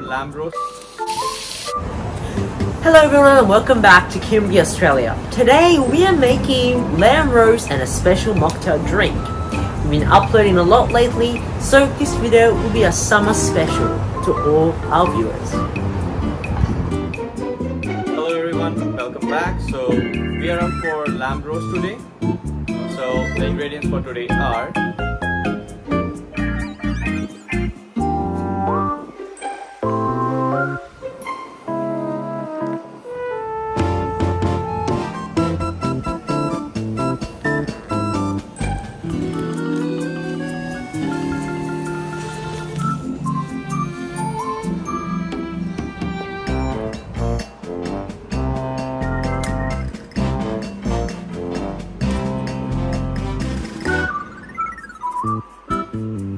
for lamb roast. Hello everyone and welcome back to Kimby Australia. Today we are making lamb roast and a special mocktail drink. We've been uploading a lot lately, so this video will be a summer special to all our viewers. Hello everyone, welcome back. So we are up for lamb roast today. So the ingredients for today are Mm-hmm.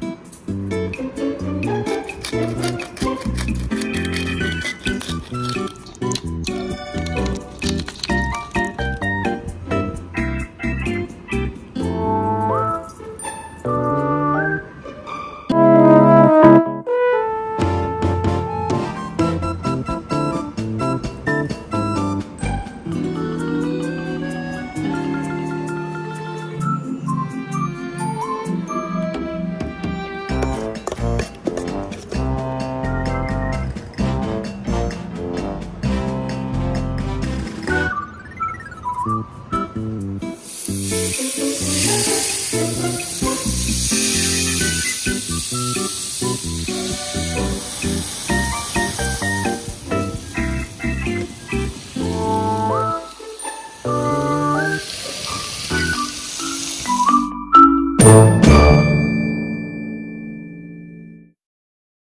Thank you.